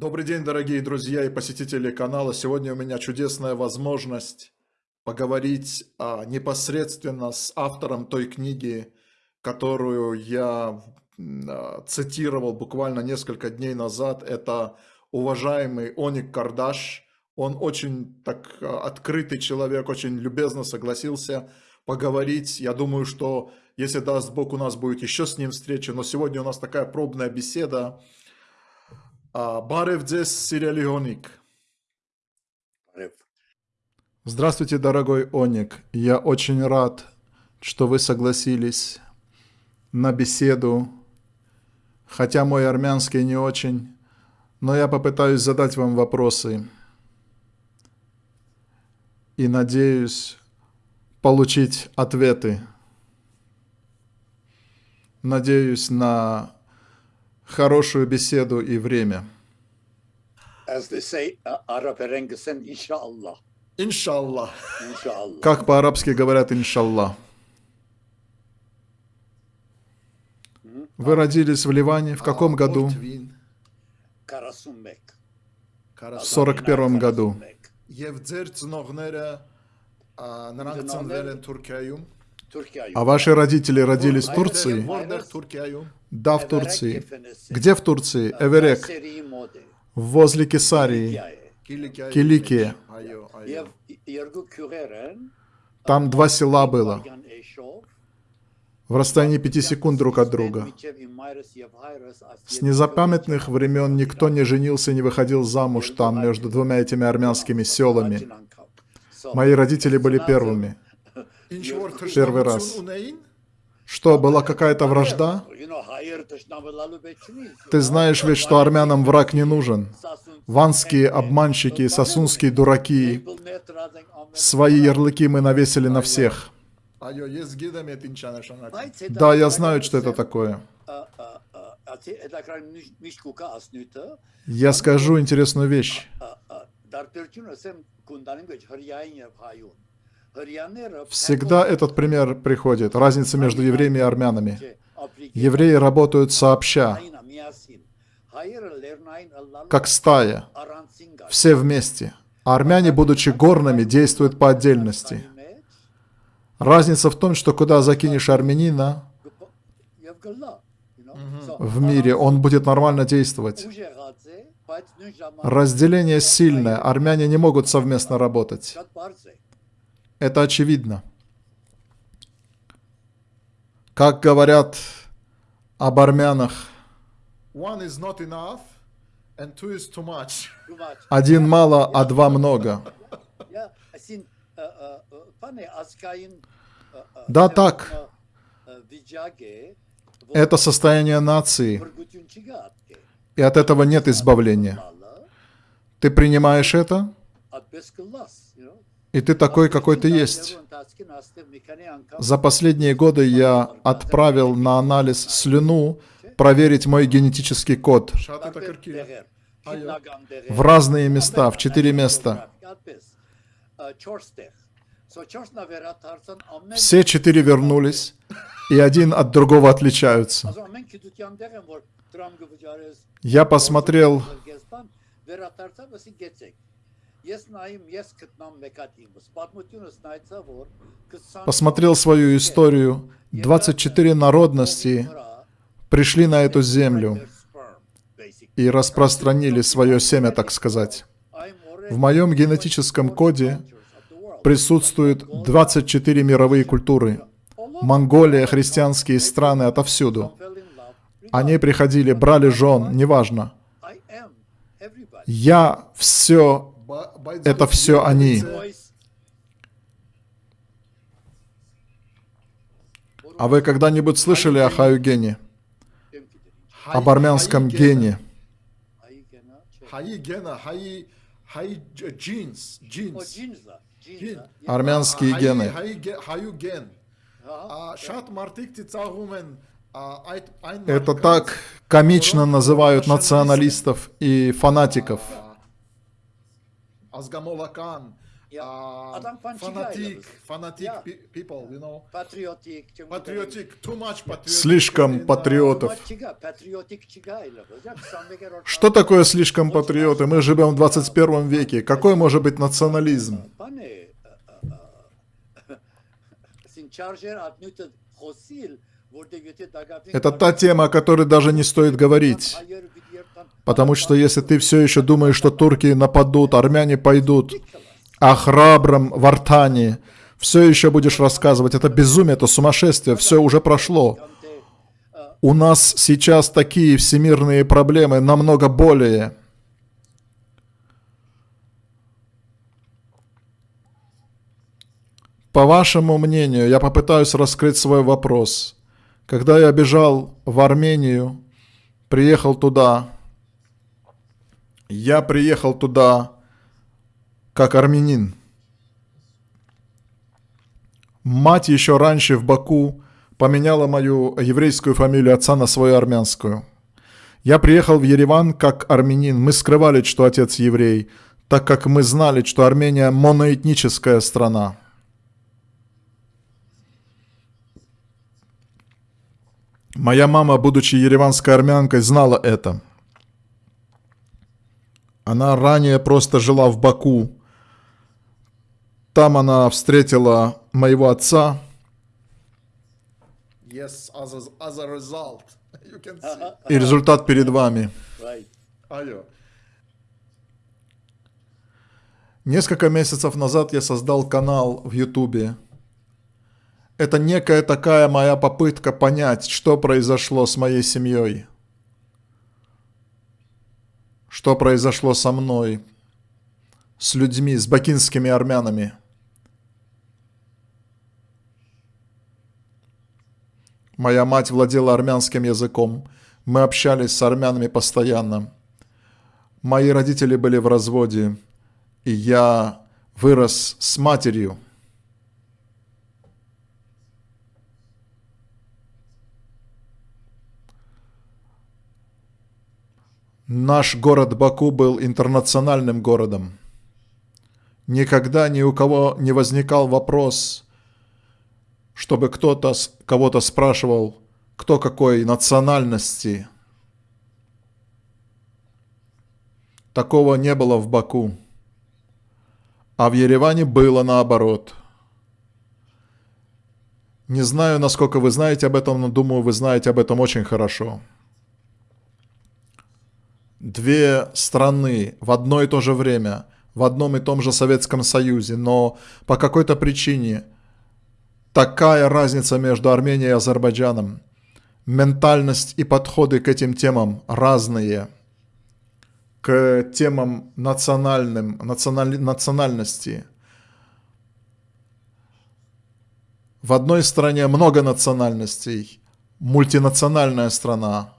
Добрый день, дорогие друзья и посетители канала. Сегодня у меня чудесная возможность поговорить а, непосредственно с автором той книги, которую я а, цитировал буквально несколько дней назад. Это уважаемый Оник Кардаш. Он очень так а, открытый человек, очень любезно согласился поговорить. Я думаю, что если даст Бог, у нас будет еще с ним встреча. Но сегодня у нас такая пробная беседа. Барев дзес Сириалионик. Здравствуйте, дорогой Оник. Я очень рад, что вы согласились на беседу. Хотя мой армянский не очень, но я попытаюсь задать вам вопросы. И надеюсь получить ответы. Надеюсь на хорошую беседу и время. Иншаллах. Как по-арабски говорят иншаллах. Вы родились в Ливане в каком году? В сорок первом году. А ваши родители родились в Турции? Да, в Турции. Где в Турции? Эверек. Возле Кесарии. Киликия. Там два села было. В расстоянии пяти секунд друг от друга. С незапамятных времен никто не женился и не выходил замуж там, между двумя этими армянскими селами. Мои родители были первыми. Первый раз. Что, была какая-то вражда? Ты знаешь ведь, что армянам враг не нужен. Ванские обманщики, сосунские дураки. Свои ярлыки мы навесили на всех. Да, я знаю, что это такое. Я скажу интересную вещь. Всегда этот пример приходит. Разница между евреями и армянами. Евреи работают сообща, как стая, все вместе. А армяне, будучи горными, действуют по отдельности. Разница в том, что куда закинешь армянина в мире, он будет нормально действовать. Разделение сильное, армяне не могут совместно работать. Это очевидно. Как говорят об армянах, один мало, а два много. Да, так. Это состояние нации. И от этого нет избавления. Ты принимаешь это, и ты такой, какой ты есть. За последние годы я отправил на анализ слюну проверить мой генетический код в разные места, в четыре места. Все четыре вернулись, и один от другого отличаются. Я посмотрел посмотрел свою историю. 24 народности пришли на эту землю и распространили свое семя, так сказать. В моем генетическом коде присутствуют 24 мировые культуры. Монголия, христианские страны отовсюду. Они приходили, брали жен, неважно. Я все это все они. А вы когда-нибудь слышали о Хаюгене? Об армянском гене? Армянские гены. Это так комично называют националистов и фанатиков. Um, fanatic, fanatic Ya. pe- people, you know, patriotic, too much patriotic. Слишком uh, патриотов. Что такое слишком патриоты? Мы живем в 21 веке. Какой может быть национализм? Это та тема, о которой даже не стоит говорить. Потому что если ты все еще думаешь, что турки нападут, армяне пойдут, о храбром Вартане, все еще будешь рассказывать. Это безумие, это сумасшествие, все уже прошло. У нас сейчас такие всемирные проблемы, намного более. По вашему мнению, я попытаюсь раскрыть свой вопрос. Когда я бежал в Армению, приехал туда, я приехал туда как армянин. Мать еще раньше в Баку поменяла мою еврейскую фамилию отца на свою армянскую. Я приехал в Ереван как армянин. Мы скрывали, что отец еврей, так как мы знали, что Армения моноэтническая страна. Моя мама, будучи ереванской армянкой, знала это. Она ранее просто жила в Баку. Там она встретила моего отца. Yes, as a, as a result, you can see. И результат перед вами. Right. Несколько месяцев назад я создал канал в Ютубе. Это некая такая моя попытка понять, что произошло с моей семьей. Что произошло со мной, с людьми, с бакинскими армянами. Моя мать владела армянским языком. Мы общались с армянами постоянно. Мои родители были в разводе, и я вырос с матерью. Наш город Баку был интернациональным городом. Никогда ни у кого не возникал вопрос, чтобы кто-то кого-то спрашивал, кто какой национальности. Такого не было в Баку. А в Ереване было наоборот. Не знаю, насколько вы знаете об этом, но думаю, вы знаете об этом очень хорошо. Две страны в одно и то же время, в одном и том же Советском Союзе, но по какой-то причине такая разница между Арменией и Азербайджаном. Ментальность и подходы к этим темам разные. К темам национальным, национали- национальности. В одной стране много национальностей, мультинациональная страна.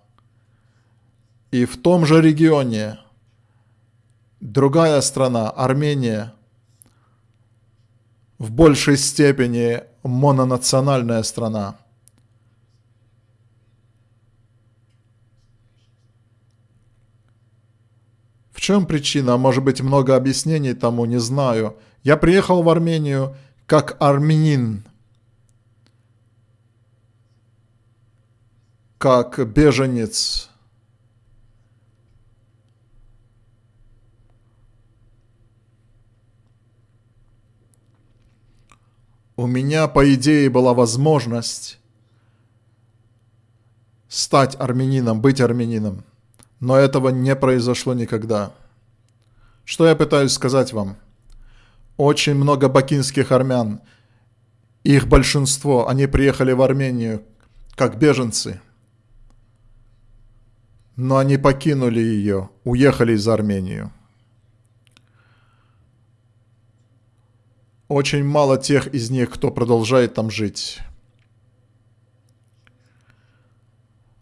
И в том же регионе другая страна, Армения, в большей степени мононациональная страна. В чем причина? Может быть, много объяснений тому, не знаю. Я приехал в Армению как армянин, как беженец. У меня, по идее, была возможность стать армянином, быть армянином. Но этого не произошло никогда. Что я пытаюсь сказать вам? Очень много бакинских армян, их большинство, они приехали в Армению как беженцы. Но они покинули ее, уехали из Армении. Очень мало тех из них, кто продолжает там жить.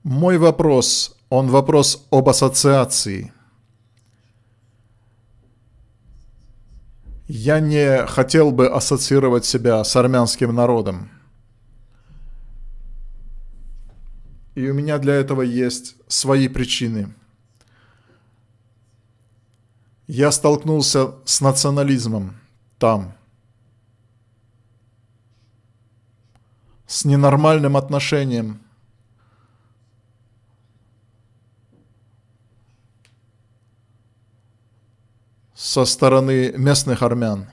Мой вопрос, он вопрос об ассоциации. Я не хотел бы ассоциировать себя с армянским народом. И у меня для этого есть свои причины. Я столкнулся с национализмом. там. С ненормальным отношением. Со стороны местных армян.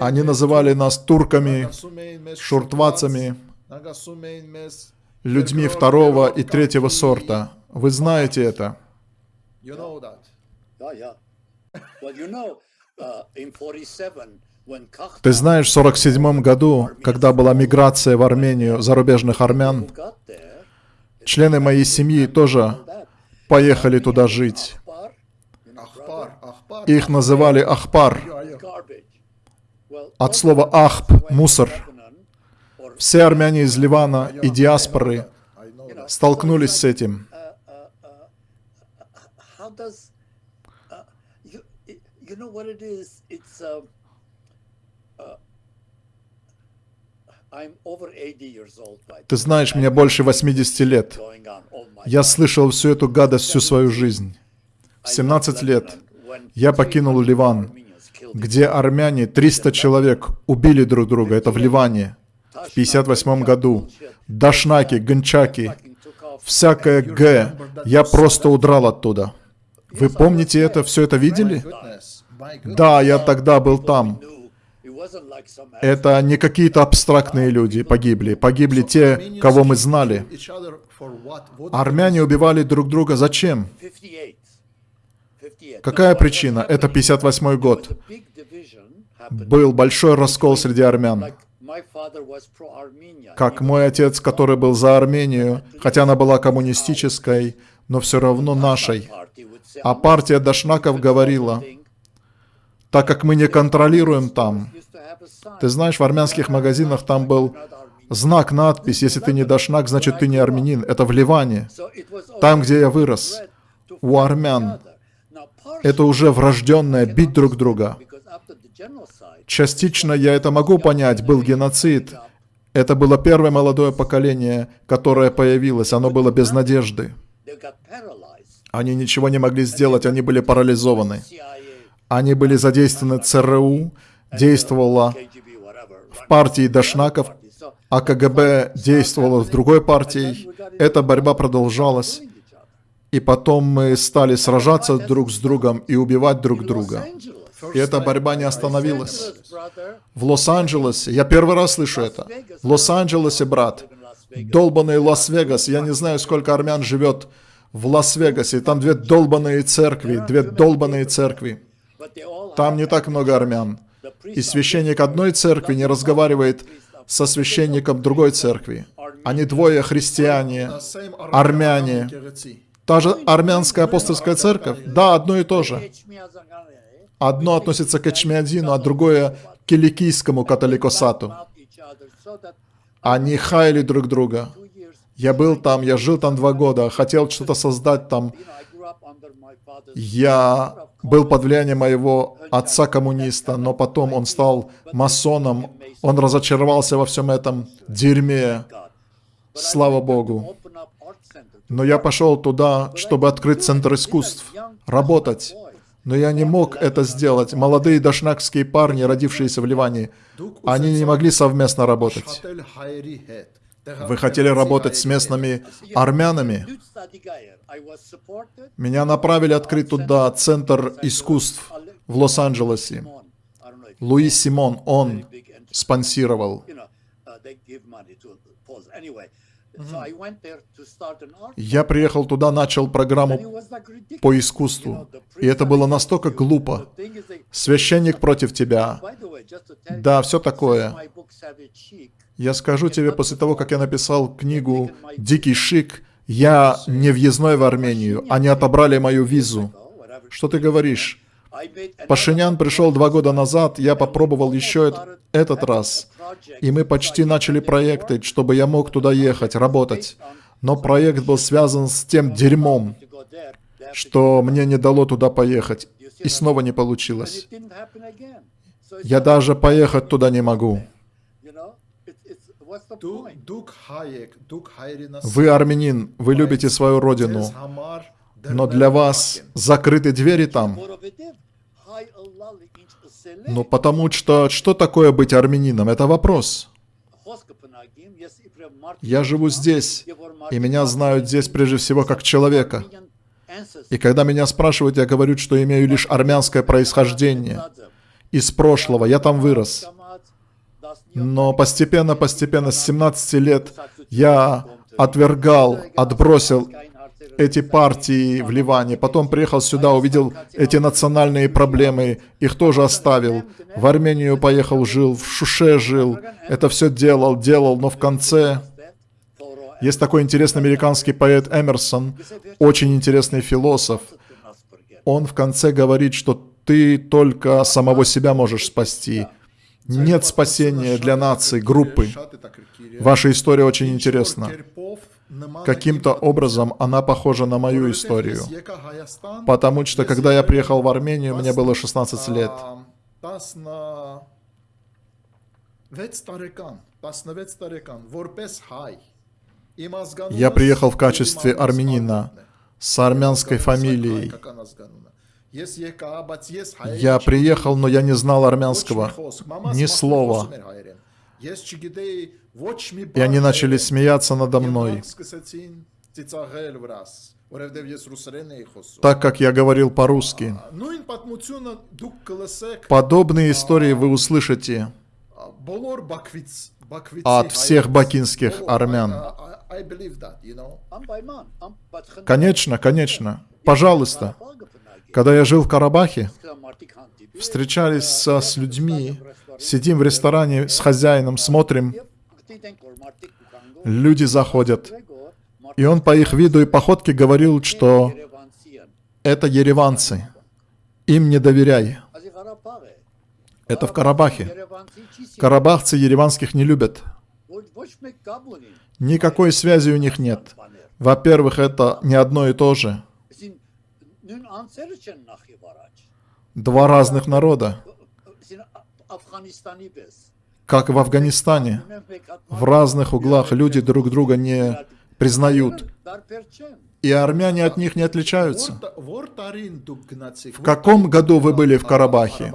Они называли нас турками, шуртвацами, людьми второго и третьего сорта. Вы знаете это. Uh, in 47, when Kahta Ты знаешь, в 47 году, когда была миграция в Армению зарубежных армян, члены моей семьи тоже поехали туда жить. Их называли Ахпар, от слова Ахп, мусор. Все армяне из Ливана и диаспоры столкнулись с этим. Does uh, you you know what it is? It's um, uh, I'm over 80 years old. By Ты знаешь, мне больше 80 лет. Я слышал всю эту гадость всю свою жизнь. В 17 лет я покинул Ливан, где армяне, 300 человек, убили друг друга. Это в Ливане. В 58 году. Дашнаки, гончаки, всякое Г. Я просто удрал оттуда. Вы помните это? Все это видели? Да, я тогда был там. Это не какие-то абстрактные люди погибли. Погибли те, кого мы знали. Армяне убивали друг друга зачем? Какая причина? Это 58 год. Был большой раскол среди армян. Как мой отец, который был за Армению, хотя она была коммунистической, но все равно нашей. А партия Дашнаков говорила, так как мы не контролируем там. Ты знаешь, в армянских магазинах там был знак, надпись, если ты не Дашнак, значит ты не армянин. Это в Ливане, там, где я вырос. У армян это уже врожденное бить друг друга. Частично я это могу понять, был геноцид. Это было первое молодое поколение, которое появилось, оно было без надежды. Они ничего не могли сделать, они были парализованы. Они были задействованы ЦРУ, действовала в партии Дашнаков, а КГБ действовало в другой партии. Эта борьба продолжалась. И потом мы стали сражаться друг с другом и убивать друг друга. И эта борьба не остановилась. В Лос-Анджелесе, я первый раз слышу это. В Лос-Анджелесе, брат, долбанный Лас-Вегас, я не знаю, сколько армян живет в Лас-Вегасе, там две долбанные церкви, две долбанные церкви. Там не так много армян. И священник одной церкви не разговаривает со священником другой церкви. Они двое христиане, армяне. Та же армянская апостольская церковь? Да, одно и то же. Одно относится к Эчмиадину, а другое к киликийскому католикосату. Они хаяли друг друга. Я был там, я жил там два года, хотел что-то создать там. Я был под влиянием моего отца-коммуниста, но потом он стал масоном, он разочаровался во всем этом дерьме. Слава Богу. Но я пошел туда, чтобы открыть Центр искусств, работать. Но я не мог это сделать. Молодые дашнакские парни, родившиеся в Ливане, они не могли совместно работать. Вы хотели работать с местными армянами? Меня направили открыть туда Центр искусств в Лос-Анджелесе. Луи Симон, он спонсировал. Я приехал туда, начал программу по искусству. И это было настолько глупо. Священник против тебя. Да, все такое. Я скажу тебе, после того, как я написал книгу «Дикий шик», я не въездной в Армению. Они отобрали мою визу. Что ты говоришь? Пашинян пришел два года назад, я попробовал еще этот, раз. И мы почти начали проекты, чтобы я мог туда ехать, работать. Но проект был связан с тем дерьмом, что мне не дало туда поехать. И снова не получилось. Я даже поехать туда не могу. Вы армянин, вы любите свою родину, но для вас закрыты двери там. Ну, потому что что такое быть армянином? Это вопрос. Я живу здесь, и меня знают здесь прежде всего как человека. И когда меня спрашивают, я говорю, что имею лишь армянское происхождение из прошлого. Я там вырос. Но постепенно, постепенно, с 17 лет я отвергал, отбросил эти партии в Ливане. Потом приехал сюда, увидел эти национальные проблемы, их тоже оставил. В Армению поехал, жил, в Шуше жил. Это все делал, делал, но в конце... Есть такой интересный американский поэт Эмерсон, очень интересный философ. Он в конце говорит, что ты только самого себя можешь спасти. Нет спасения для нации, группы. Ваша история очень интересна. Каким-то образом она похожа на мою историю. Потому что, когда я приехал в Армению, мне было 16 лет. Я приехал в качестве армянина с армянской фамилией. Я приехал, но я не знал армянского. Ни слова. И они начали смеяться надо мной. Так как я говорил по-русски. Подобные истории вы услышите от всех бакинских армян. Конечно, конечно. Пожалуйста. Когда я жил в Карабахе, встречались со, с людьми, сидим в ресторане с хозяином, смотрим, люди заходят. И он по их виду и походке говорил, что это ереванцы, им не доверяй. Это в Карабахе. Карабахцы ереванских не любят. Никакой связи у них нет. Во-первых, это не одно и то же. Два разных народа. Как в Афганистане. В разных углах люди друг друга не признают. И армяне от них не отличаются. В каком году вы были в Карабахе?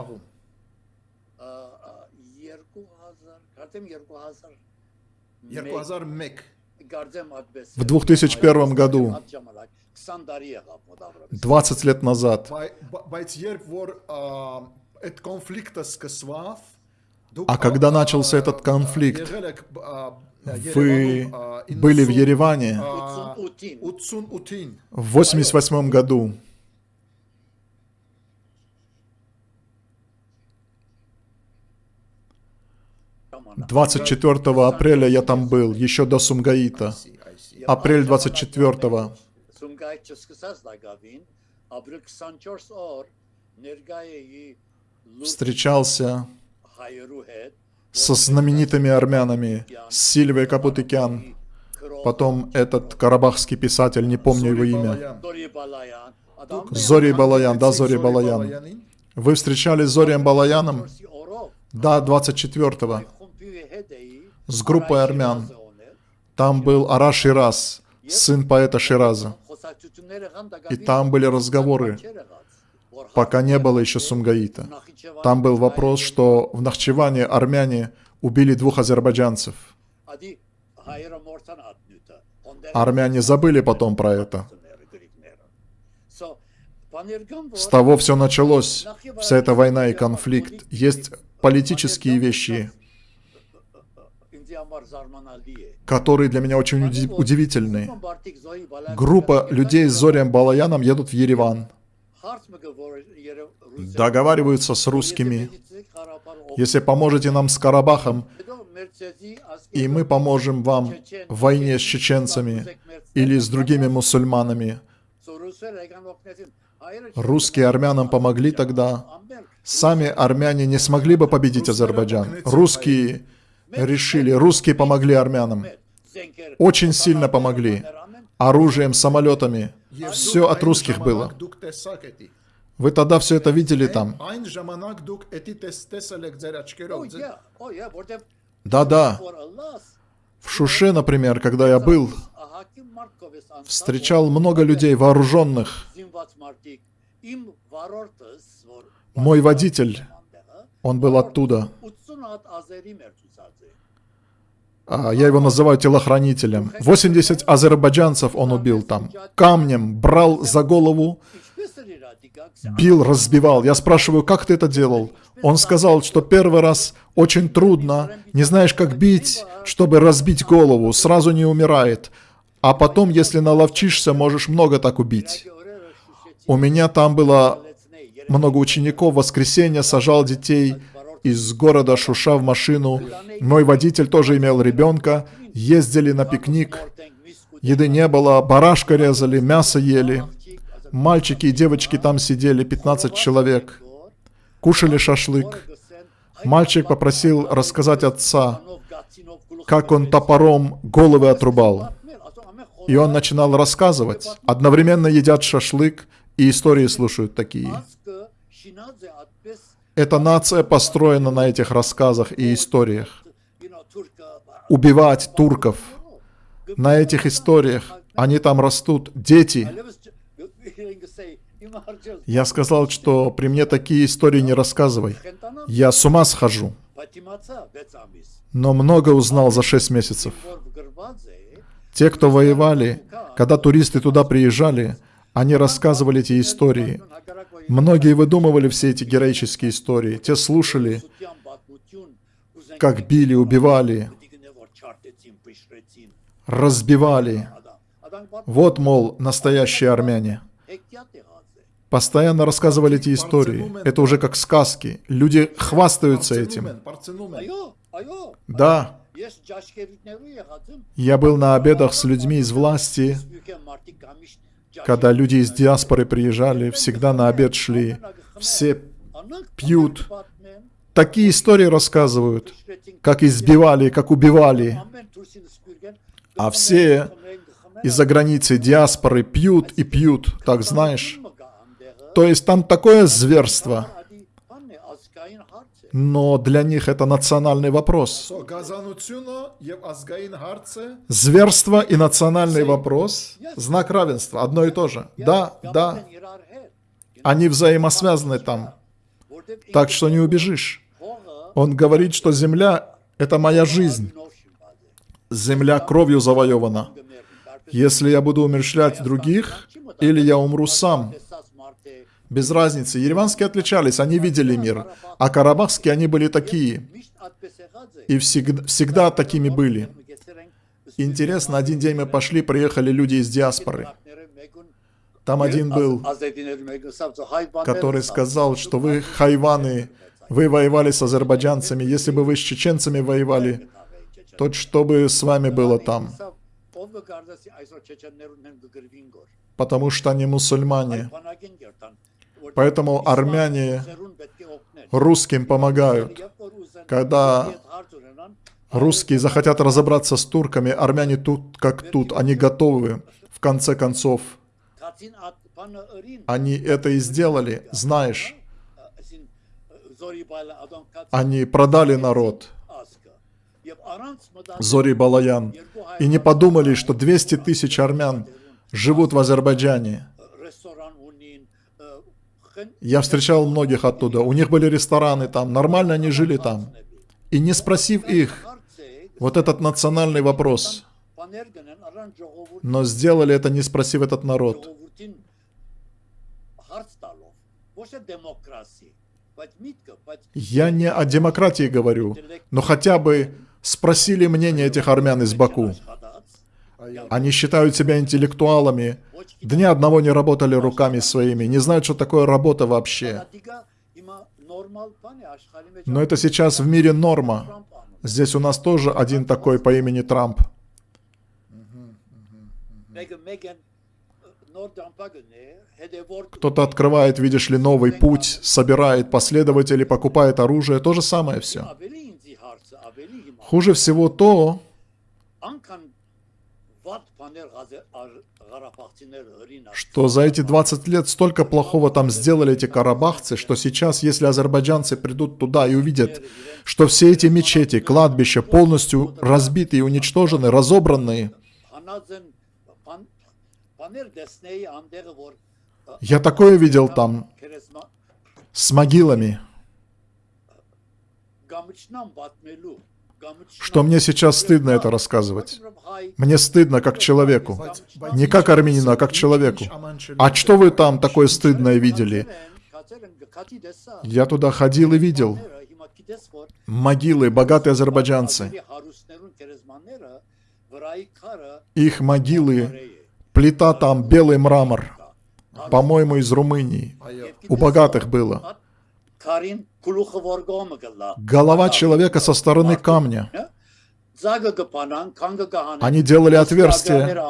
В 2001 году. 20 лет назад. А когда начался этот конфликт, вы были в Ереване в 88 году. Двадцать четвертого апреля я там был, еще до Сумгаита. Апрель двадцать четвертого. Սումգայիթ չսկսած լագավին, ապրիլ 24 օր ներկայ էի լուրջ встречался հայերու հետ, со знаменитыми армянами, с Сильвией Капутыкян, потом этот карабахский писатель, не помню его имя. Դորի Բալայան, ադամ Зори Балаян, да, Зори Балаян. Вы встречались с Зорием Балаяном? օրով Да, 24-го, խումբի հետ էի с группой армян. Там был Ара Шираз, сын поэта Шираза. И там были разговоры, пока не было еще Сумгаита. Там был вопрос, что в Нахчеване армяне убили двух азербайджанцев. Армяне забыли потом про это. С того все началось, вся эта война и конфликт. Есть политические вещи, которые для меня очень уди удивительный. Группа людей с Зорием Балаяном едут в Ереван, договариваются с русскими. Если поможете нам с Карабахом, и мы поможем вам в войне с чеченцами или с другими мусульманами. Русские армянам помогли тогда. Сами армяне не смогли бы победить Азербайджан. Русские решили, русские помогли армянам. Очень сильно помогли. Оружием, самолетами. Все от русских было. Вы тогда все это видели там. Да-да. В Шуше, например, когда я был, встречал много людей вооруженных. Мой водитель, он был оттуда. А, я его называю телохранителем. 80 азербайджанцев он убил там. Камнем брал за голову, бил, разбивал. Я спрашиваю, как ты это делал? Он сказал, что первый раз очень трудно, не знаешь, как бить, чтобы разбить голову, сразу не умирает. А потом, если наловчишься, можешь много так убить. У меня там было много учеников, в воскресенье сажал детей из города Шуша в машину. Мой водитель тоже имел ребенка. Ездили на пикник. Еды не было, барашка резали, мясо ели. Мальчики и девочки там сидели, 15 человек. Кушали шашлык. Мальчик попросил рассказать отца, как он топором головы отрубал. И он начинал рассказывать. Одновременно едят шашлык и истории слушают такие. Эта нация построена на этих рассказах и историях. Убивать турков. На этих историях. Они там растут. Дети. Я сказал, что при мне такие истории не рассказывай. Я с ума схожу. Но много узнал за шесть месяцев. Те, кто воевали, когда туристы туда приезжали, они рассказывали эти истории. Многие выдумывали все эти героические истории. Те слушали, как били, убивали, разбивали. Вот, мол, настоящие армяне. Постоянно рассказывали эти истории. Это уже как сказки. Люди хвастаются этим. Да. Я был на обедах с людьми из власти, когда люди из диаспоры приезжали, всегда на обед шли, все пьют. Такие истории рассказывают, как избивали, как убивали. А все из-за границы диаспоры пьют и пьют, так знаешь. То есть там такое зверство. Но для них это национальный вопрос. Зверство и национальный вопрос – знак равенства, одно и то же. Да, да. Они взаимосвязаны там. Так что не убежишь. Он говорит, что земля – это моя жизнь. Земля кровью завоевана. Если я буду умерщвлять других, или я умру сам – без разницы. Ереванские отличались, они видели мир. А карабахские, они были такие. И всегда, всегда такими были. Интересно, один день мы пошли, приехали люди из диаспоры. Там один был, который сказал, что вы хайваны, вы воевали с азербайджанцами. Если бы вы с чеченцами воевали, то что бы с вами было там? Потому что они мусульмане. Поэтому армяне русским помогают. Когда русские захотят разобраться с турками, армяне тут как тут, они готовы. В конце концов, они это и сделали, знаешь. Они продали народ. Зори Балаян. И не подумали, что 200 тысяч армян живут в Азербайджане. Я встречал многих оттуда. У них были рестораны там, нормально они жили там. И не спросив их, вот этот национальный вопрос, но сделали это, не спросив этот народ. Я не о демократии говорю, но хотя бы спросили мнение этих армян из Баку. Они считают себя интеллектуалами, Дня одного не работали руками своими, не знают, что такое работа вообще. Но это сейчас в мире норма. Здесь у нас тоже один такой по имени Трамп. Кто-то открывает, видишь ли, новый путь, собирает последователей, покупает оружие, то же самое все. Хуже всего то, что за эти 20 лет столько плохого там сделали эти карабахцы, что сейчас, если азербайджанцы придут туда и увидят, что все эти мечети, кладбища полностью разбиты и уничтожены, разобранные, я такое видел там. с могилами, что мне сейчас стыдно это рассказывать. Мне стыдно как человеку. Не как армянину, а как человеку. А что вы там такое стыдное видели? Я туда ходил и видел. Могилы, богатые азербайджанцы. Их могилы, плита там, белый мрамор. По-моему, из Румынии. У богатых было. Голова человека со стороны камня. Они делали отверстия,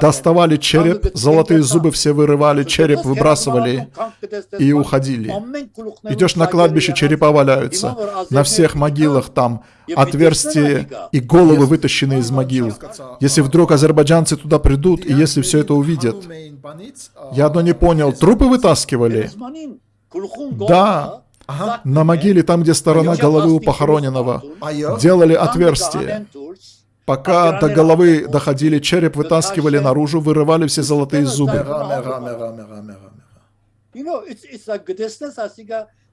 доставали череп, золотые зубы все вырывали, череп выбрасывали и уходили. Идешь на кладбище, черепа валяются. На всех могилах там отверстия и головы вытащены из могил. Если вдруг азербайджанцы туда придут, и если все это увидят. Я одно не понял, трупы вытаскивали? Да, Ага. На могиле, там, где сторона головы у похороненного, делали отверстие. Пока до головы доходили, череп вытаскивали наружу, вырывали все золотые зубы.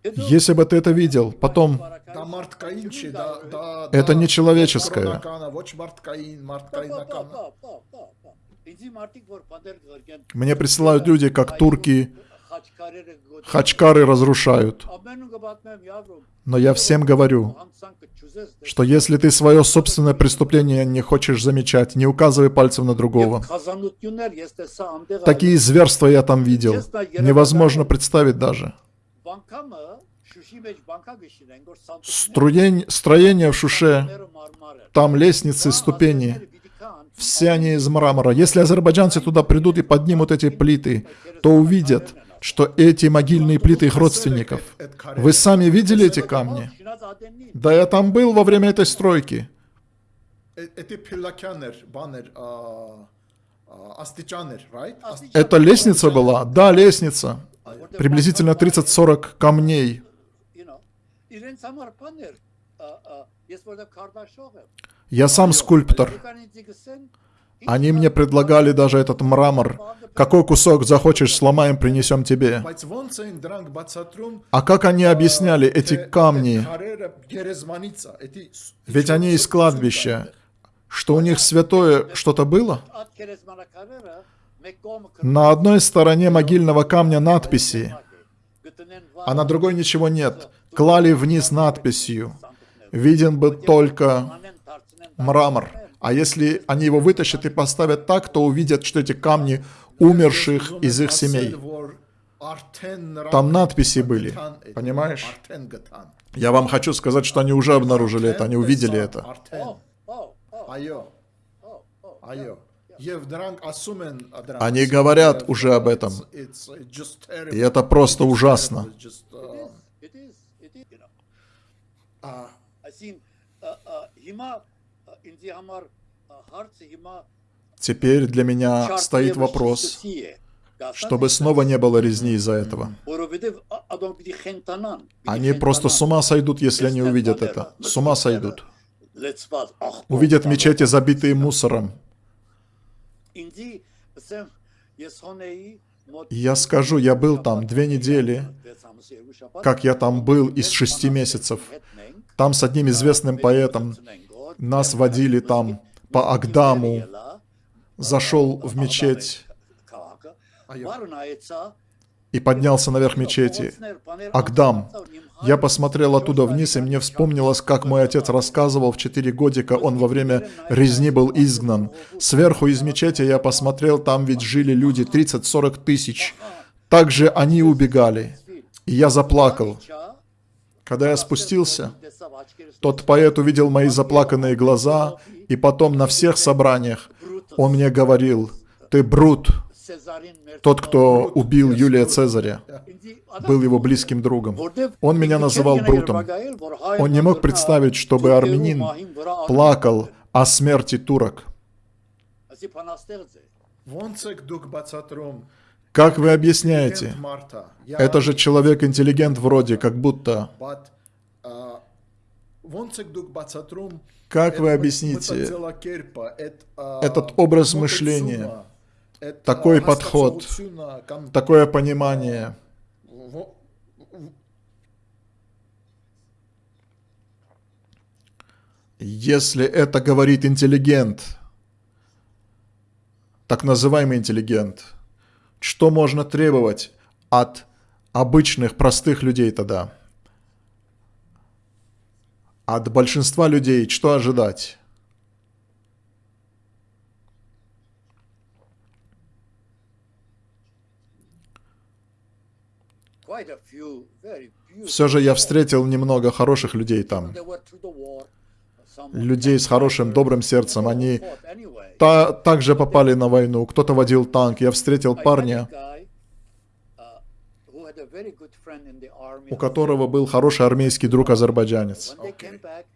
Если бы ты это видел, потом... Это не человеческое. Мне присылают люди, как турки, Хачкары разрушают. Но я всем говорю, что если ты свое собственное преступление не хочешь замечать, не указывай пальцем на другого. Такие зверства я там видел. Невозможно представить даже. Струень, строение в Шуше, там лестницы, ступени, все они из мрамора. Если азербайджанцы туда придут и поднимут эти плиты, то увидят, что эти могильные плиты их родственников. Вы сами видели эти камни? Да, я там был во время этой стройки. Это лестница была? Да, лестница. Приблизительно 30-40 камней. Я сам скульптор. Они мне предлагали даже этот мрамор. Какой кусок захочешь, сломаем, принесем тебе. А как они объясняли эти камни? Ведь они из кладбища. Что у них святое что-то было? На одной стороне могильного камня надписи, а на другой ничего нет. Клали вниз надписью. Виден бы только мрамор. А если они его вытащат и поставят так, то увидят, что эти камни умерших из их семей. Там надписи были, понимаешь? Я вам хочу сказать, что они уже обнаружили это, они увидели это. Они говорят уже об этом. И это просто ужасно. Теперь для меня стоит вопрос, чтобы снова не было резни из-за этого. Они просто с ума сойдут, если они увидят это. С ума сойдут. Увидят мечети, забитые мусором. Я скажу, я был там две недели, как я там был из шести месяцев. Там с одним известным поэтом, нас водили там по Агдаму, зашел в мечеть и поднялся наверх мечети. Агдам. Я посмотрел оттуда вниз, и мне вспомнилось, как мой отец рассказывал, в четыре годика он во время резни был изгнан. Сверху из мечети я посмотрел, там ведь жили люди 30-40 тысяч. Также они убегали. И я заплакал. Когда я спустился, тот поэт увидел мои заплаканные глаза, и потом на всех собраниях он мне говорил, «Ты брут, тот, кто убил Юлия Цезаря, был его близким другом. Он меня называл брутом. Он не мог представить, чтобы армянин плакал о смерти турок. Как вы объясняете? Это же человек-интеллигент вроде, как будто. Как вы объясните? а, этот образ мышления, это такой подход, такое понимание? Если это говорит интеллигент, так называемый интеллигент, что можно требовать от обычных, простых людей тогда? От большинства людей что ожидать? Все же я встретил немного хороших людей там. Людей с хорошим, добрым сердцем. Они та- также попали на войну. Кто-то водил танк. Я встретил парня, у которого был хороший армейский друг азербайджанец.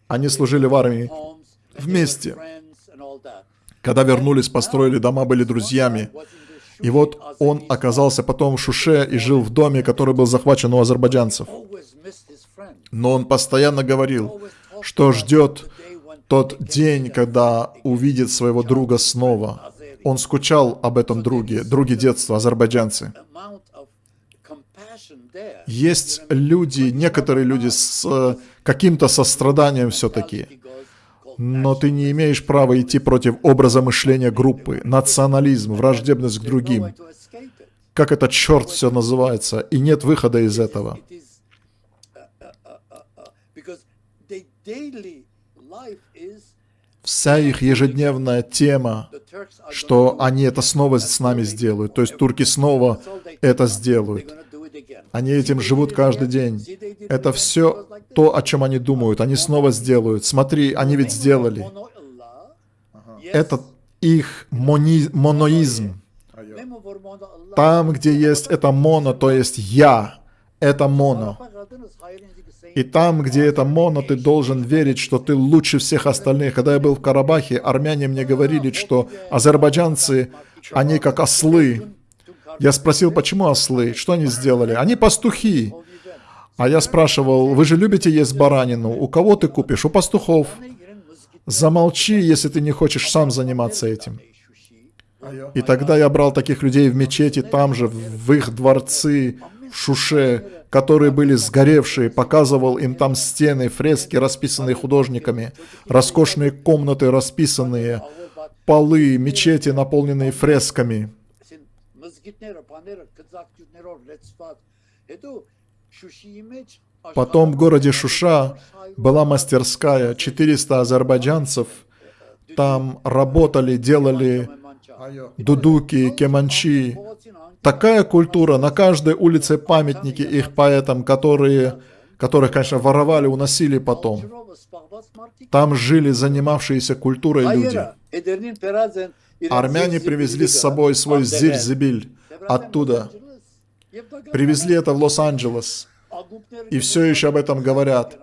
Они служили в армии. Вместе. Когда вернулись, построили дома, были друзьями. И вот он оказался потом в Шуше и жил в доме, который был захвачен у азербайджанцев. Но он постоянно говорил, что ждет тот день, когда увидит своего друга снова. Он скучал об этом друге, друге детства, азербайджанцы. Есть люди, некоторые люди с э, каким-то состраданием все-таки, но ты не имеешь права идти против образа мышления группы, национализм, враждебность к другим. Как это черт все называется, и нет выхода из этого. Вся их ежедневная тема, что они это снова с нами сделают. То есть турки снова это сделают. Они этим живут каждый день. Это все то, о чем они думают. Они снова сделают. Смотри, они ведь сделали. Это их мони- моноизм. Там, где есть это моно, то есть я, это моно. И там, где это моно, ты должен верить, что ты лучше всех остальных. Когда я был в Карабахе, армяне мне говорили, что азербайджанцы, они как ослы. Я спросил, почему ослы? Что они сделали? Они пастухи. А я спрашивал, вы же любите есть баранину? У кого ты купишь? У пастухов. Замолчи, если ты не хочешь сам заниматься этим. И тогда я брал таких людей в мечети там же, в их дворцы, в Шуше, которые были сгоревшие, показывал им там стены, фрески, расписанные художниками, роскошные комнаты, расписанные, полы, мечети, наполненные фресками. Потом в городе Шуша была мастерская, 400 азербайджанцев там работали, делали дудуки, кеманчи. Такая культура, на каждой улице памятники их поэтам, которые, которых, конечно, воровали, уносили потом. Там жили занимавшиеся культурой люди. Армяне привезли с собой свой зирзибиль оттуда. Привезли это в Лос-Анджелес. И все еще об этом говорят.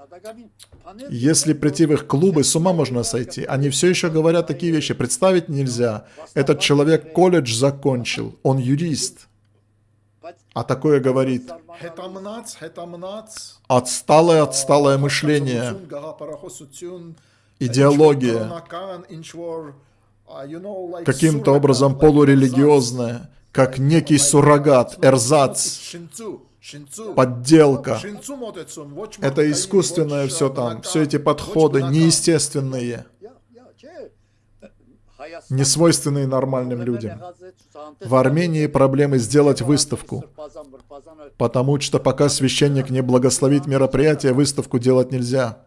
Если прийти в их клубы, с ума можно сойти. Они все еще говорят такие вещи. Представить нельзя. Этот человек колледж закончил. Он юрист. А такое говорит. Отсталое, отсталое мышление. Идеология. Каким-то образом полурелигиозное. Как некий суррогат, эрзац, подделка. Это искусственное все там. Все эти подходы неестественные. Несвойственные нормальным людям. В Армении проблемы сделать выставку. Потому что пока священник не благословит мероприятие, выставку делать нельзя.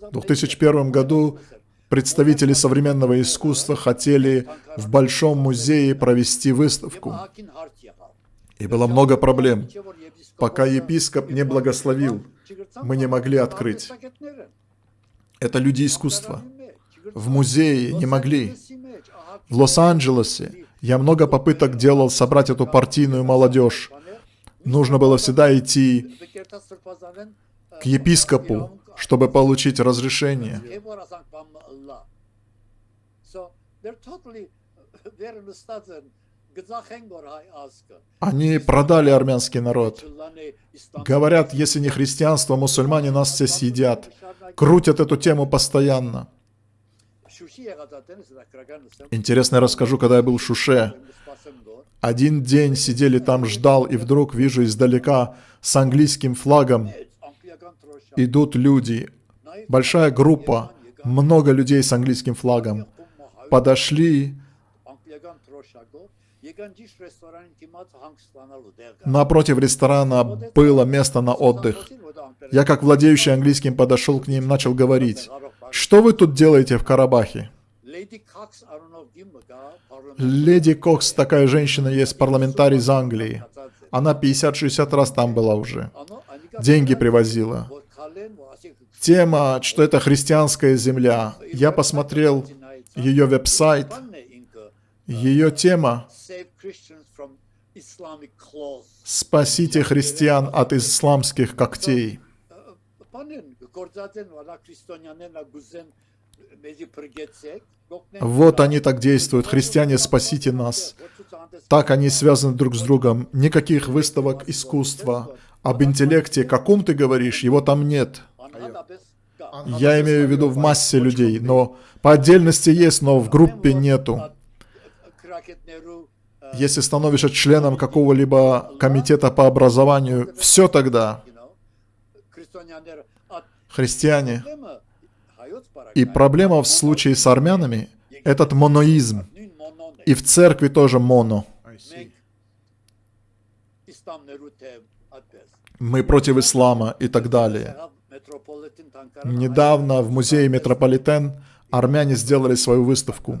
В 2001 году представители современного искусства хотели в Большом музее провести выставку. И было много проблем. Пока епископ не благословил, мы не могли открыть. Это люди искусства. В музее не могли. В Лос-Анджелесе я много попыток делал собрать эту партийную молодежь. Нужно было всегда идти к епископу, чтобы получить разрешение. Они продали армянский народ. Говорят, если не христианство, мусульмане нас все съедят. Крутят эту тему постоянно. Интересно, я расскажу, когда я был в Шуше. Один день сидели там, ждал, и вдруг вижу издалека с английским флагом идут люди. Большая группа, много людей с английским флагом. Подошли, Напротив ресторана было место на отдых. Я, как владеющий английским, подошел к ним, начал говорить, «Что вы тут делаете в Карабахе?» Леди Кокс, такая женщина, есть парламентарий из Англии. Она 50-60 раз там была уже. Деньги привозила. Тема, что это христианская земля. Я посмотрел ее веб-сайт. Ее тема «Спасите христиан от исламских когтей». Вот они так действуют. Христиане, спасите нас. Так они связаны друг с другом. Никаких выставок искусства. Об интеллекте, каком ты говоришь, его там нет. Я имею в виду в массе людей, но по отдельности есть, но в группе нету. Если становишься членом какого-либо комитета по образованию, все тогда. Христиане. И проблема в случае с армянами – этот моноизм. И в церкви тоже моно. Мы против ислама и так далее. Недавно в музее Метрополитен армяне сделали свою выставку.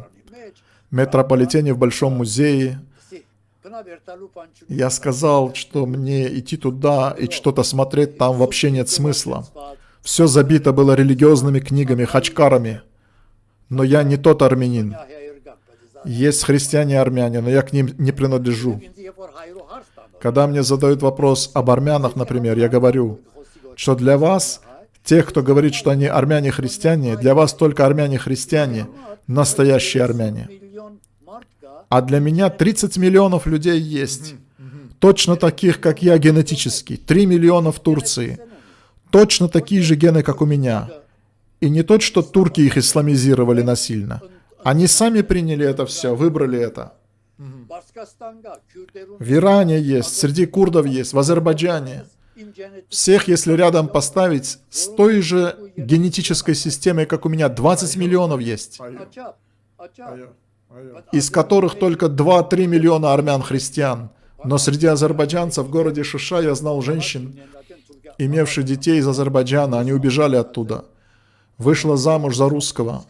Метрополитене в Большом музее я сказал, что мне идти туда и что-то смотреть там вообще нет смысла. Все забито было религиозными книгами, хачкарами. Но я не тот армянин. Есть христиане-армяне, но я к ним не принадлежу. Когда мне задают вопрос об армянах, например, я говорю, что для вас, тех, кто говорит, что они армяне-христиане, для вас только армяне-христиане, настоящие армяне. А для меня 30 миллионов людей есть. Точно таких, как я генетически. 3 миллиона в Турции. Точно такие же гены, как у меня. И не то, что турки их исламизировали насильно. Они сами приняли это все, выбрали это. В Иране есть, среди курдов есть, в Азербайджане. Всех, если рядом поставить, с той же генетической системой, как у меня, 20 миллионов есть из которых только 2-3 миллиона армян-христиан. Но среди азербайджанцев в городе Шиша я знал женщин, имевших детей из Азербайджана, они убежали оттуда. Вышла замуж за русского,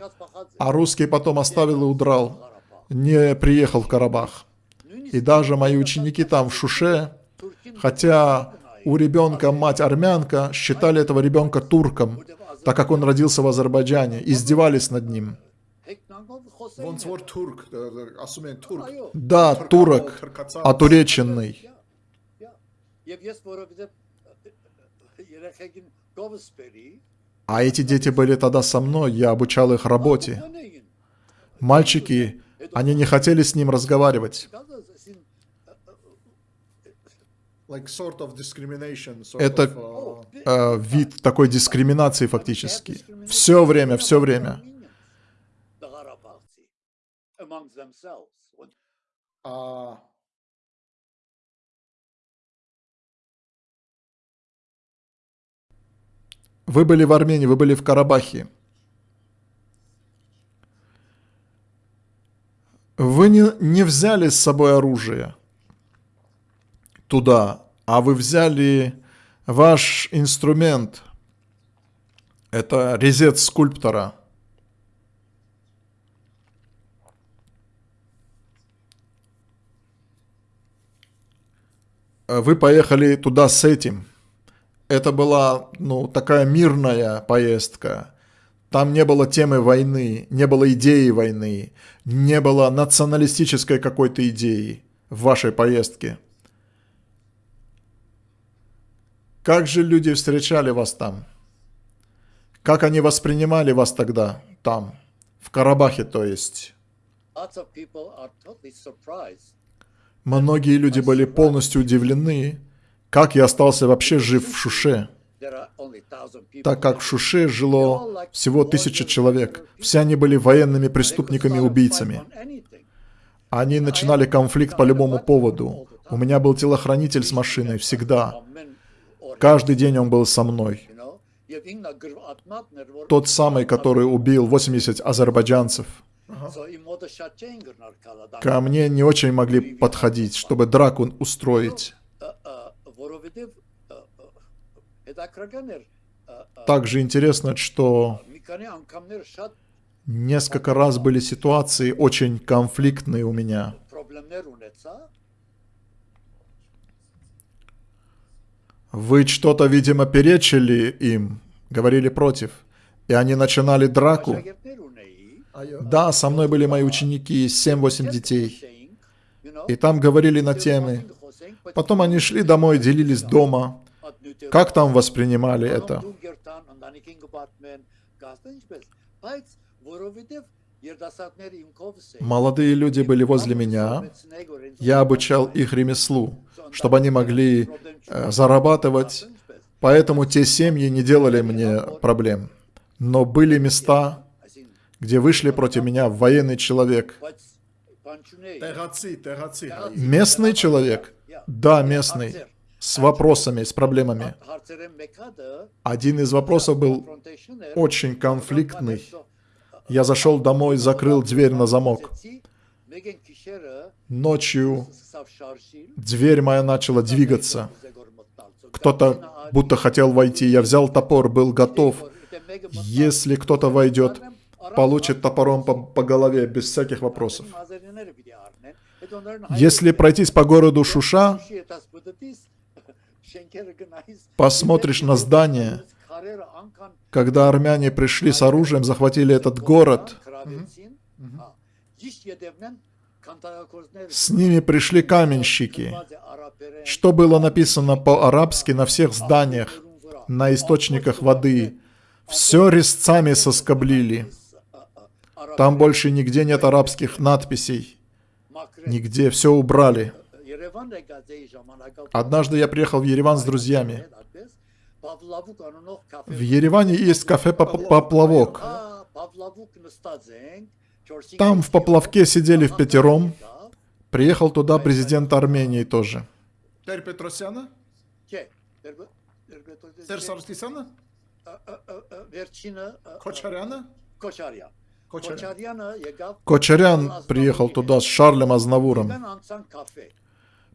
а русский потом оставил и удрал, не приехал в Карабах. И даже мои ученики там в Шуше, хотя у ребенка мать армянка, считали этого ребенка турком, так как он родился в Азербайджане, издевались над ним. Да, турок, отуреченный. А эти дети были тогда со мной, я обучал их работе. Мальчики, они не хотели с ним разговаривать. Это э, вид такой дискриминации фактически. Все время, все время. А Вы были в Армении, вы были в Карабахе. Вы не, не взяли с собой оружие туда, а вы взяли ваш инструмент. Это резец скульптора – вы поехали туда с этим. Это была, ну, такая мирная поездка. Там не было темы войны, не было идеи войны, не было националистической какой-то идеи в вашей поездке. Как же люди встречали вас там? Как они воспринимали вас тогда, там, в Карабахе, то есть? Многие люди были полностью удивлены, как я остался вообще жив в Шуше, так как в Шуше жило всего тысяча человек. Все они были военными преступниками и убийцами. On anything. Они начинали конфликт по любому поводу. У меня был телохранитель с машиной всегда. Каждый день он был со мной. Тот самый, который убил 80 азербайджанцев. Ко мне не очень могли подходить, чтобы драку устроить. Также интересно, что несколько раз были ситуации очень конфликтные у меня. Вы что-то, видимо, перечили им, говорили против, и они начинали драку. Да, со мной были мои ученики, 7-8 детей. И там говорили на темы. Потом они шли домой, делились дома. Как там воспринимали это? Молодые люди были возле меня. Я обучал их ремеслу чтобы они могли э, зарабатывать. Поэтому те семьи не делали мне проблем. Но были места, где вышли против меня военный человек. Местный человек? Да, местный. С вопросами, с проблемами. Один из вопросов был очень конфликтный. Я зашел домой, закрыл дверь на замок. Ночью дверь моя начала двигаться. Кто-то будто хотел войти. Я взял топор, был готов. Если кто-то войдет, получит топором по, по голове без всяких вопросов. Если пройтись по городу Шуша, посмотришь на здание, когда армяне пришли с оружием, захватили этот город, с ними пришли каменщики. Что было написано по-арабски на всех зданиях, на источниках воды. Все резцами соскоблили. Там больше нигде нет арабских надписей. Нигде, все убрали. Однажды я приехал в Ереван с друзьями. В Ереване есть кафе «Поплавок». Там в поплавке сидели в пятером. Приехал туда президент Армении тоже. Тер Петросяна? Тер Саркисяна? Кочаряна? Кочарян приехал туда с Шарлем Азнавуром.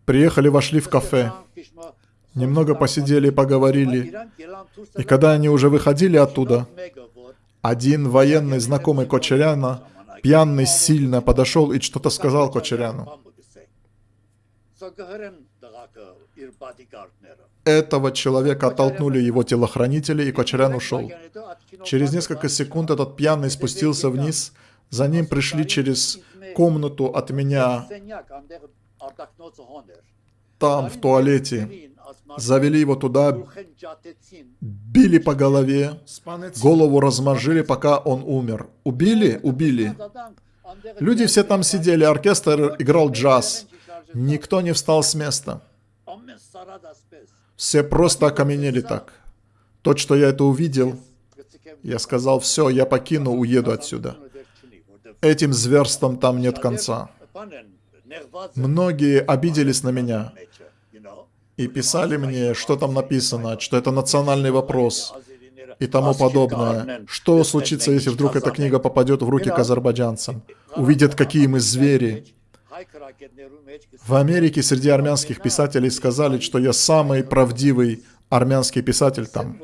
Приехали, вошли в кафе. Немного посидели и поговорили. И когда они уже выходили оттуда, один военный знакомый Кочаряна пьяный сильно, подошел и что-то сказал Кочаряну. Этого человека оттолкнули его телохранители, и Кочарян ушел. Через несколько секунд этот пьяный спустился вниз. За ним пришли через комнату от меня, там, в туалете завели его туда, били по голове, голову размажили, пока он умер. Убили? Убили. Люди все там сидели, оркестр играл джаз. Никто не встал с места. Все просто окаменели так. Тот, что я это увидел, я сказал, все, я покину, уеду отсюда. Этим зверством там нет конца. Многие обиделись на меня и писали мне, что там написано, что это национальный вопрос и тому подобное. Что случится, если вдруг эта книга попадет в руки к азербайджанцам? Увидят, какие мы звери. В Америке среди армянских писателей сказали, что я самый правдивый армянский писатель там.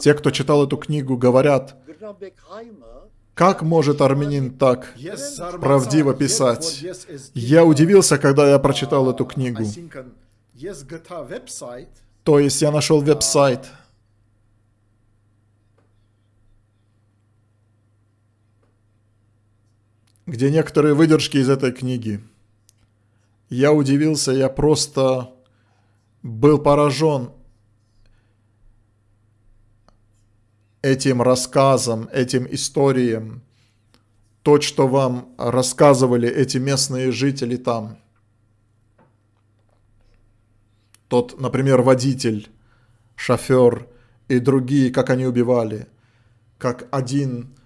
Те, кто читал эту книгу, говорят, как может армянин так правдиво писать? Я удивился, когда я прочитал эту книгу. То есть я нашел веб-сайт. где некоторые выдержки из этой книги. Я удивился, я просто был поражен этим рассказом, этим историям. то, что вам рассказывали эти местные жители там. Тот, например, водитель, шофер и другие, как они убивали. Как один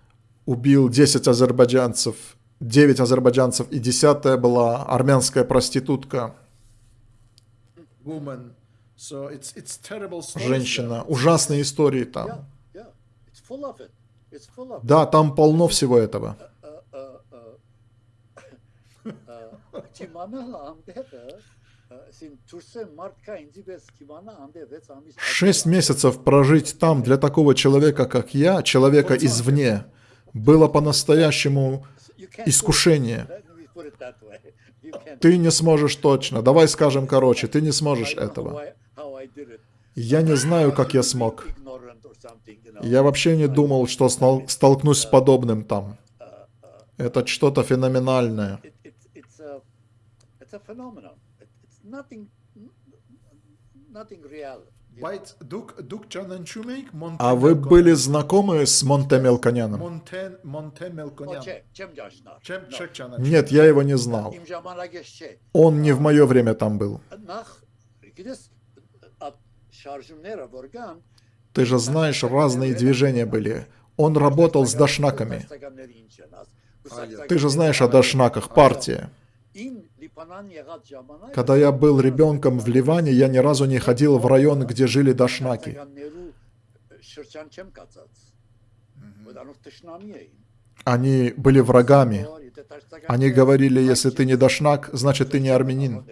убил 10 азербайджанцев, 9 азербайджанцев, и десятая была армянская проститутка. Женщина. Ужасные истории там. Да, там полно всего этого. Шесть месяцев прожить там для такого человека, как я, человека извне, было по-настоящему искушение. Ты не сможешь точно. Давай скажем короче, ты не сможешь этого. Я не знаю, как я смог. Я вообще не думал, что столкнусь с подобным там. Это что-то феноменальное. А вы были знакомы с Монте Мелконяном? Нет, я его не знал. Он не в мое время там был. Ты же знаешь, разные движения были. Он работал с дашнаками. Ты же знаешь о дашнаках, партия. Когда я был ребенком в Ливане, я ни разу не ходил в район, где жили дашнаки. Они были врагами. Они говорили, если ты не дашнак, значит ты не армянин.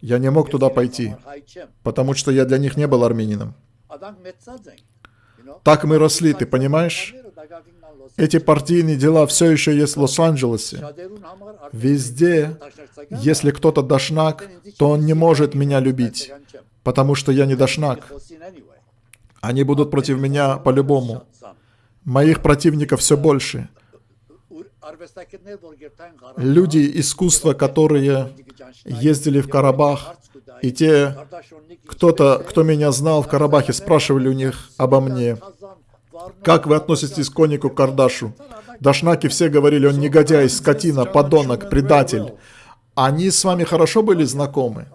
Я не мог туда пойти, потому что я для них не был армянином. Так мы росли, ты понимаешь? Эти партийные дела все еще есть в Лос-Анджелесе. Везде, если кто-то дашнак, то он не может меня любить, потому что я не дашнак. Они будут против меня по-любому. Моих противников все больше. Люди искусства, которые ездили в Карабах, и те, кто-то, кто меня знал в Карабахе, спрашивали у них обо мне, как вы относитесь к Конику Кардашу? Дашнаки все говорили, он негодяй, скотина, подонок, предатель. Они с вами хорошо были знакомы?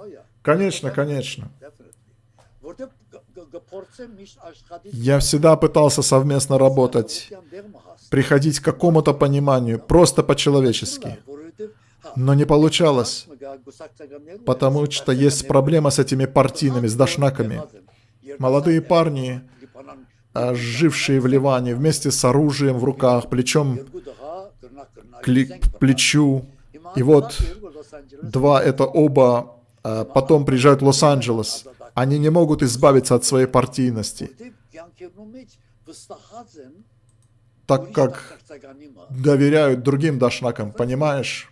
Конечно, конечно. Я всегда пытался совместно работать, приходить к какому-то пониманию, просто по-человечески. Но не получалось, потому что есть проблема с этими партийными, с дашнаками. Молодые парни, а, жившие в Ливане, вместе с оружием в руках, плечом к плечу. И вот два, это оба, а, потом приезжают в Лос-Анджелес. Они не могут избавиться от своей партийности, так как доверяют другим дашнакам, понимаешь?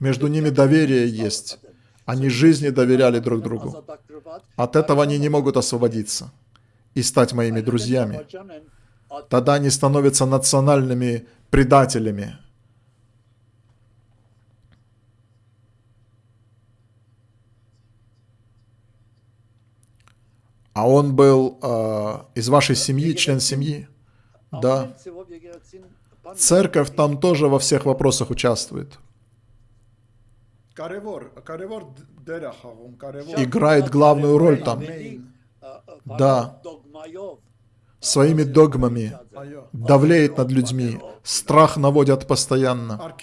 Между ними доверие есть. Они жизни доверяли друг другу. От этого они не могут освободиться и стать моими друзьями. Тогда они становятся национальными предателями. А он был э, из вашей семьи, член семьи? Да. Церковь там тоже во всех вопросах участвует. Играет главную роль там. Да. Своими догмами давлеет над людьми, страх наводят постоянно.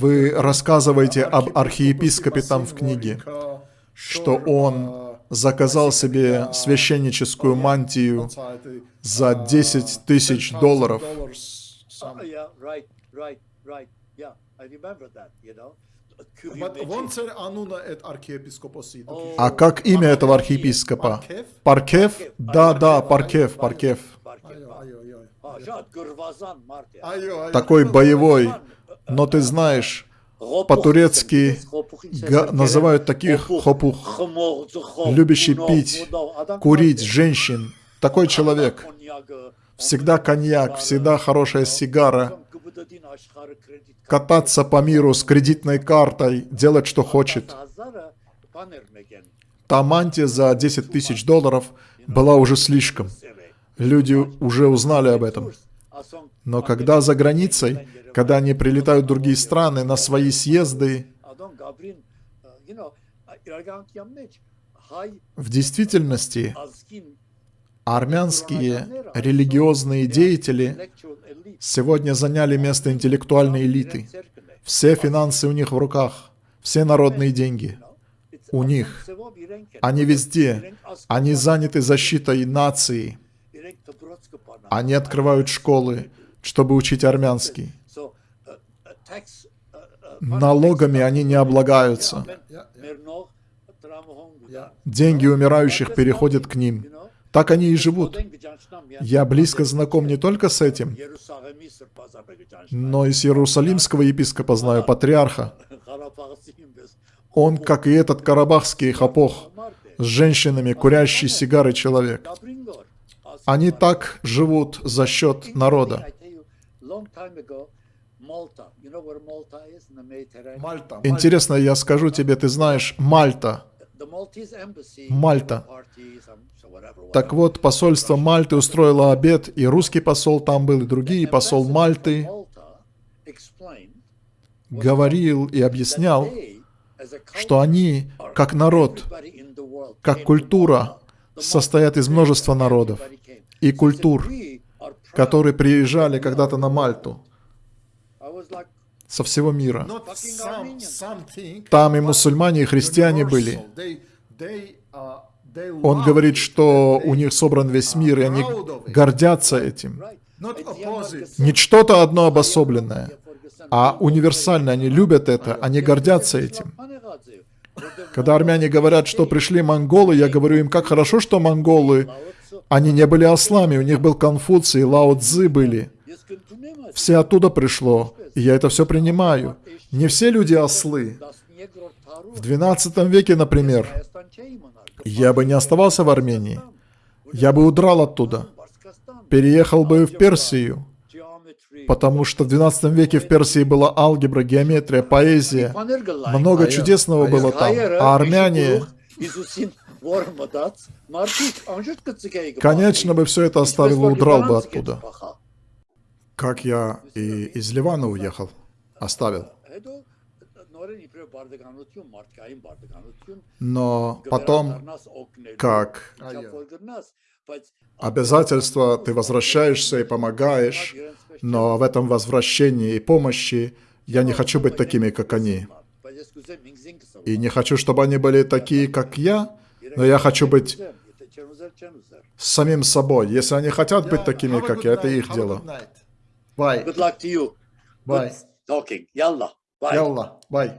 Вы рассказываете об архиепископе там в книге, что он заказал себе священническую мантию за 10 тысяч долларов. А как имя этого архиепископа? Паркев? Да, да, Паркев, Паркев. Такой боевой, но ты знаешь, по-турецки называют таких хопух, любящий пить, курить женщин, такой человек. Всегда коньяк, всегда хорошая сигара, кататься по миру с кредитной картой, делать что хочет. Та мантия за 10 тысяч долларов была уже слишком. Люди уже узнали об этом. Но когда за границей, когда они прилетают в другие страны на свои съезды, в действительности армянские религиозные деятели сегодня заняли место интеллектуальной элиты. Все финансы у них в руках, все народные деньги у них. Они везде. Они заняты защитой нации. Они открывают школы, чтобы учить армянский. Налогами они не облагаются. Деньги умирающих переходят к ним. Так они и живут. Я близко знаком не только с этим, но и с иерусалимского епископа знаю, патриарха. Он, как и этот карабахский хапох, с женщинами, курящий сигары человек. Они так живут за счет народа. Интересно, я скажу тебе, ты знаешь, Мальта. Мальта. Так вот, посольство Мальты устроило обед, и русский посол там был, и другие, посол Мальты говорил и объяснял, что они, как народ, как культура, состоят из множества народов и культур, которые приезжали когда-то на Мальту со всего мира. Там и мусульмане, и христиане были. Он говорит, что у них собран весь мир, и они гордятся этим. Не что-то одно обособленное, а универсально. Они любят это, они гордятся этим. Когда армяне говорят, что пришли монголы, я говорю им, как хорошо, что монголы, они не были ослами, у них был Конфуций, Лао Цзы были. Все оттуда пришло, и я это все принимаю. Не все люди ослы. В 12 веке, например, я бы не оставался в Армении. Я бы удрал оттуда. Переехал бы в Персию. Потому что в 12 веке в Персии была алгебра, геометрия, поэзия. Много чудесного было там. А армяне... Конечно бы все это оставил и удрал бы оттуда. Как я и из Ливана уехал. Оставил. Но потом, как обязательство, ты возвращаешься и помогаешь, но в этом возвращении и помощи я не хочу быть такими, как они. И не хочу, чтобы они были такие, как я, но я хочу быть самим собой. Если они хотят быть такими, как я, это их дело. Bye. Good luck to you. Bye. Good talking. Yallah. Bye. Yallah. Bye.